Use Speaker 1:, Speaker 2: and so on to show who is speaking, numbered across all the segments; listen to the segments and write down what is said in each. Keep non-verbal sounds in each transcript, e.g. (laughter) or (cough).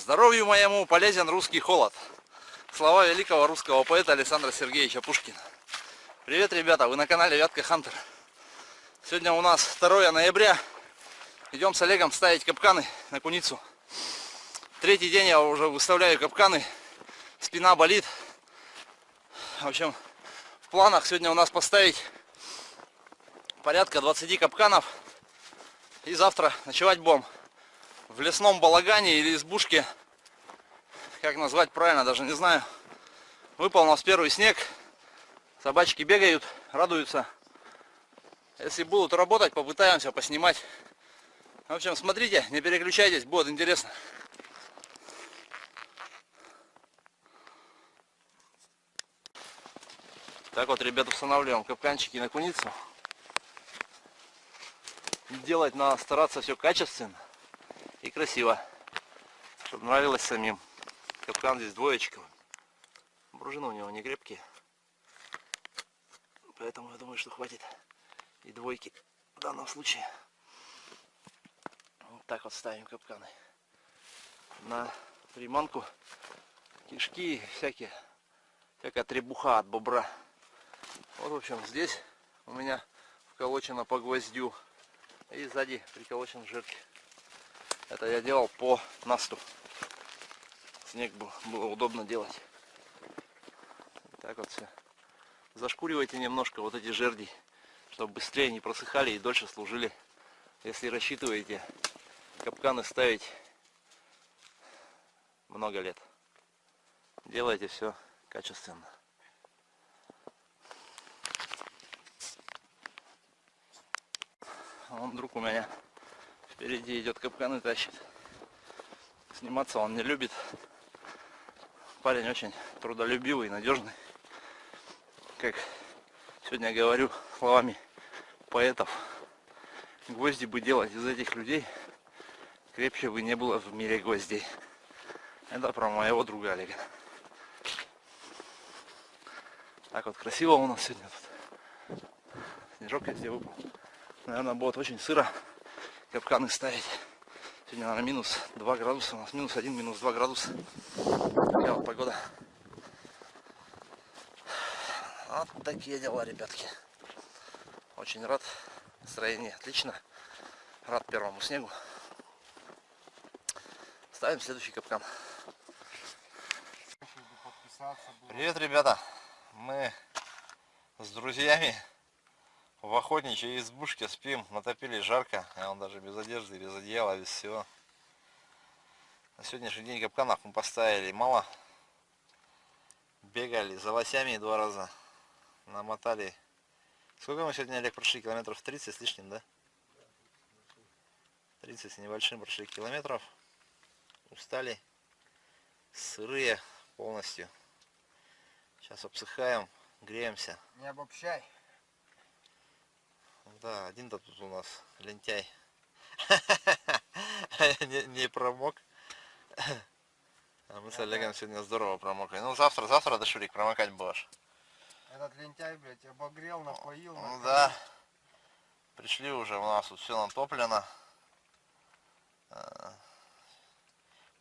Speaker 1: Здоровью моему полезен русский холод. Слова великого русского поэта Александра Сергеевича Пушкина. Привет, ребята, вы на канале Вятка Хантер. Сегодня у нас 2 ноября. Идем с Олегом ставить капканы на куницу. Третий день я уже выставляю капканы. Спина болит. В общем, в планах сегодня у нас поставить порядка 20 капканов. И завтра ночевать бомб в лесном балагане или избушке, как назвать правильно, даже не знаю. Выпал у нас первый снег, собачки бегают, радуются. Если будут работать, попытаемся поснимать. В общем, смотрите, не переключайтесь, будет интересно. Так вот, ребят, устанавливаем капканчики на куницу. Делать надо стараться все качественно и красиво, чтобы нравилось самим. Капкан здесь двоечковый. Пружины у него не крепкие. Поэтому я думаю, что хватит и двойки в данном случае. Вот так вот ставим капканы. На приманку кишки всякие, всякая требуха от бобра. Вот, в общем, здесь у меня вколочено по гвоздю. И сзади приколочен жирки. Это я делал по насту. Снег был, было удобно делать. Так вот все. Зашкуривайте немножко вот эти жерди, чтобы быстрее не просыхали и дольше служили. Если рассчитываете капканы ставить много лет. Делайте все качественно. Он друг у меня Впереди идет капкан и тащит. Сниматься он не любит. Парень очень трудолюбивый, надежный. Как сегодня говорю словами поэтов. Гвозди бы делать из этих людей, крепче бы не было в мире гвоздей. Это про моего друга Олега. Так вот красиво у нас сегодня тут. Снежок везде выпал. Наверное, будет очень сыро капканы ставить. Сегодня, наверное, минус 2 градуса. У нас минус 1, минус 2 градуса. Такая вот погода. Вот такие дела, ребятки. Очень рад. Настроение отлично. Рад первому снегу. Ставим следующий капкан. Привет, ребята. Мы с друзьями в охотничьей избушке спим, натопили жарко, а он даже без одежды, без одеяла, без всего. На сегодняшний день капканов мы поставили мало. Бегали за лосями два раза, намотали. Сколько мы сегодня, Олег, прошли? Километров 30 с лишним, да? 30 с небольшим прошли километров. Устали. Сырые полностью. Сейчас обсыхаем, греемся.
Speaker 2: Не обобщай.
Speaker 1: Да, один-то тут у нас лентяй. (laughs) не, не промок. А мы с Олегом сегодня здорово промокли. Ну завтра, завтра, да Шурик, промокать будешь.
Speaker 2: Этот лентяй, блядь, обогрел, напоил.
Speaker 1: Ну да. Пришли уже, у нас тут все натоплено. А,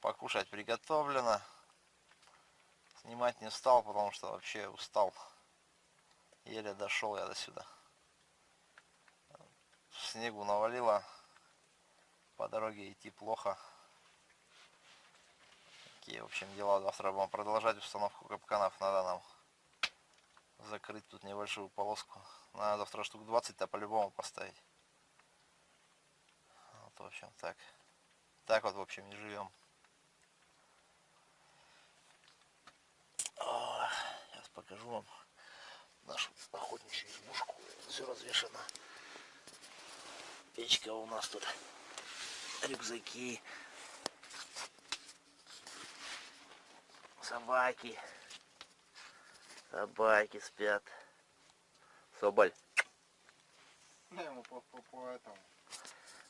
Speaker 1: покушать приготовлено. Снимать не стал, потому что вообще устал. Еле дошел я до сюда снегу навалило, по дороге идти плохо. Такие, в общем, дела. Завтра будем продолжать установку капканов. Надо нам закрыть тут небольшую полоску. Надо завтра штук 20-то по-любому поставить. Вот, в общем, так. Так вот, в общем, и живем. Сейчас покажу вам нашу охотничью избушку. Все развешено печка у нас тут, рюкзаки, собаки, собаки спят. Соболь.
Speaker 2: Да ему по, по, по этому.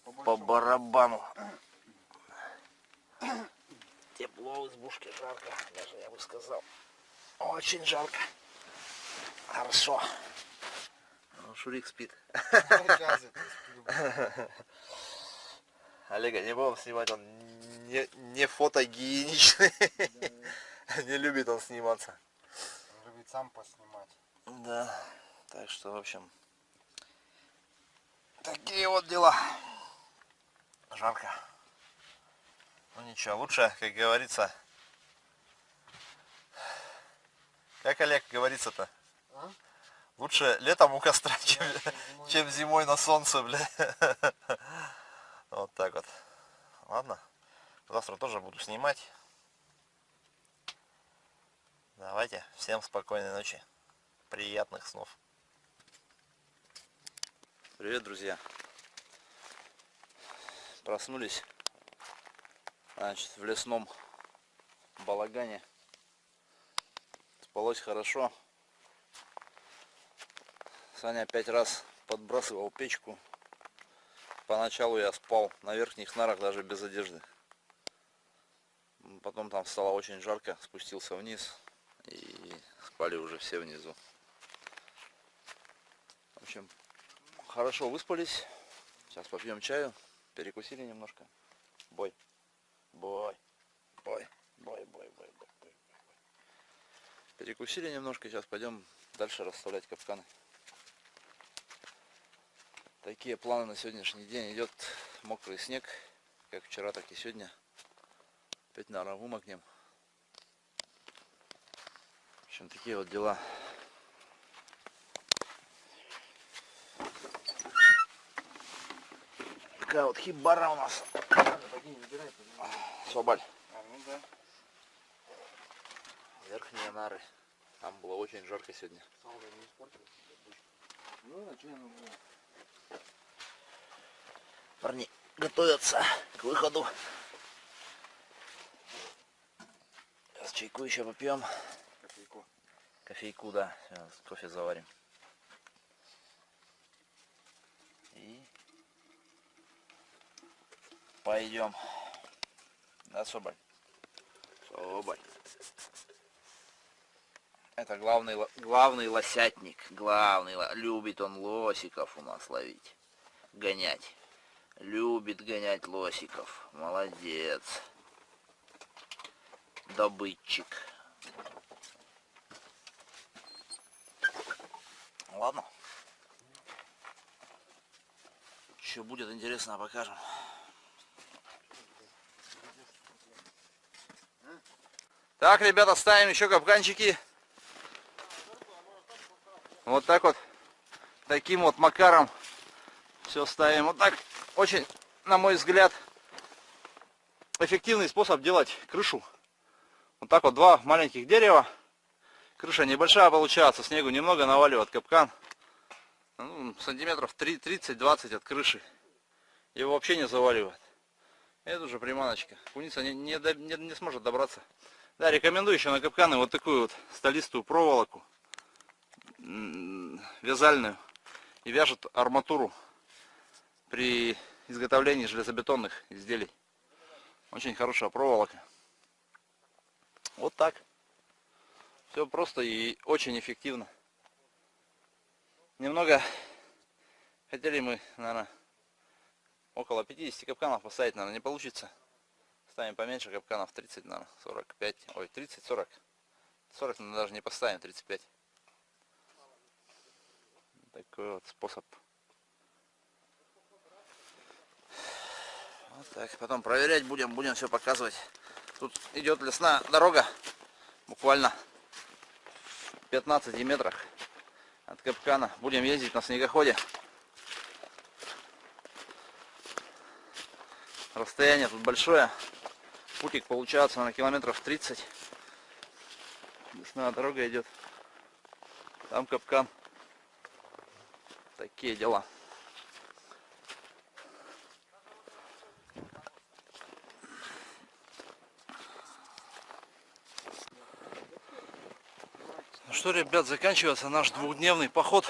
Speaker 1: По, по барабану. Тепло в избушке, жарко, даже я бы сказал. Очень жарко. Хорошо. Шурик спит. (laughs) Олега не будем снимать, он не, не фотогеничный. (laughs) Не любит он сниматься.
Speaker 2: Он любит сам поснимать.
Speaker 1: Да, так что, в общем, такие вот дела. Жарко. Ну ничего, лучше, как говорится, как Олег говорится-то? Лучше летом у костра, (laughs) чем,
Speaker 2: зимой.
Speaker 1: чем зимой на солнце, бля. (laughs) Вот так вот. Ладно, завтра тоже буду снимать. Давайте, всем спокойной ночи, приятных снов. Привет, друзья. Проснулись, значит, в лесном балагане. Спалось хорошо. Саня пять раз подбрасывал печку. Поначалу я спал на верхних нарах даже без одежды. Потом там стало очень жарко, спустился вниз и спали уже все внизу. В общем, хорошо выспались. Сейчас попьем чаю, перекусили немножко. Бой, бой, бой, бой, бой, бой, бой, бой. Перекусили немножко, сейчас пойдем дальше расставлять капканы. Такие планы на сегодняшний день. Идет мокрый снег, как вчера, так и сегодня. Опять, наверное, вымокнем. В общем, такие вот дела. Такая вот хибара у нас. Соболь.
Speaker 2: А, ну да.
Speaker 1: Верхние нары. Там было очень жарко сегодня.
Speaker 2: Салга не испортилась.
Speaker 1: Ну, а что было? Парни готовятся к выходу. Сейчас чайку еще попьем.
Speaker 2: Кофейку.
Speaker 1: Кофейку, да. Сейчас кофе заварим. И пойдем. Да, Соболь? Соболь. Это главный, главный лосятник. Главный. Любит он лосиков у нас ловить. Гонять. Любит гонять лосиков. Молодец. Добытчик. Ладно. Что будет интересно, покажем. Так, ребята, ставим еще капканчики. Вот так вот. Таким вот макаром. Все ставим. Вот так. Очень, на мой взгляд, эффективный способ делать крышу. Вот так вот два маленьких дерева. Крыша небольшая получается, снегу немного наваливает капкан. Ну, сантиметров 30-20 от крыши. Его вообще не заваливает. Это уже приманочка. Куница не, не, не- не сможет добраться. Да, рекомендую еще на капканы вот такую вот столистую проволоку. Вязальную. И вяжет арматуру при изготовлении железобетонных изделий. Очень хорошая проволока. Вот так. Все просто и очень эффективно. Немного хотели мы, наверное, около 50 капканов поставить, наверное, не получится. Ставим поменьше капканов, 30, наверное, 45, ой, 30, 40. 40 наверное, даже не поставим, 35. Такой вот способ. Вот так, потом проверять будем, будем все показывать. Тут идет лесная дорога, буквально в 15 метрах от капкана. Будем ездить на снегоходе. Расстояние тут большое. Путик получается на километров 30. Лесная дорога идет. Там капкан. Такие дела. Что, ребят, заканчивается наш двухдневный поход.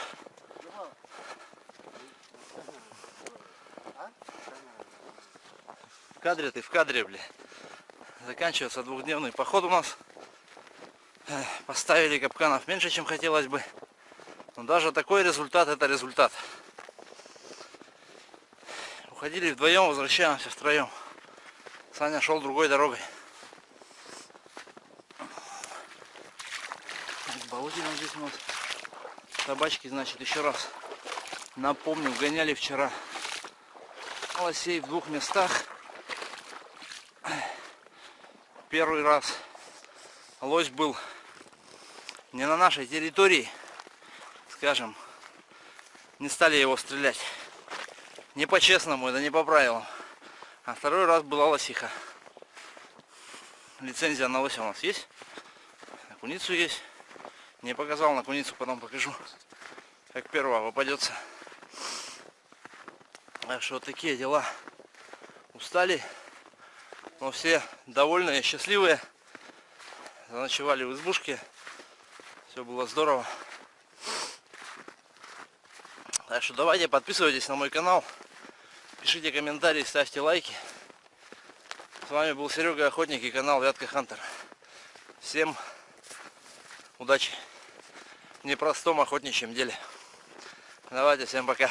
Speaker 1: В кадре ты, в кадре, бля. Заканчивается двухдневный поход у нас. Поставили капканов меньше, чем хотелось бы. Но даже такой результат, это результат. Уходили вдвоем, возвращаемся втроем. Саня шел другой дорогой. Болотина здесь у нас. Собачки, значит, еще раз напомню, гоняли вчера лосей в двух местах. Первый раз лось был не на нашей территории, скажем, не стали его стрелять. Не по-честному, это не по правилам. А второй раз была лосиха. Лицензия на лося у нас есть. На куницу есть. Не показал на куницу, потом покажу. Как первого попадется. Так что вот такие дела. Устали. Но все довольные, счастливые. Заночевали в избушке. Все было здорово. Так что давайте подписывайтесь на мой канал. Пишите комментарии, ставьте лайки. С вами был Серега Охотник и канал Вятка Хантер. Всем удачи непростом охотничьем деле. Давайте, всем пока.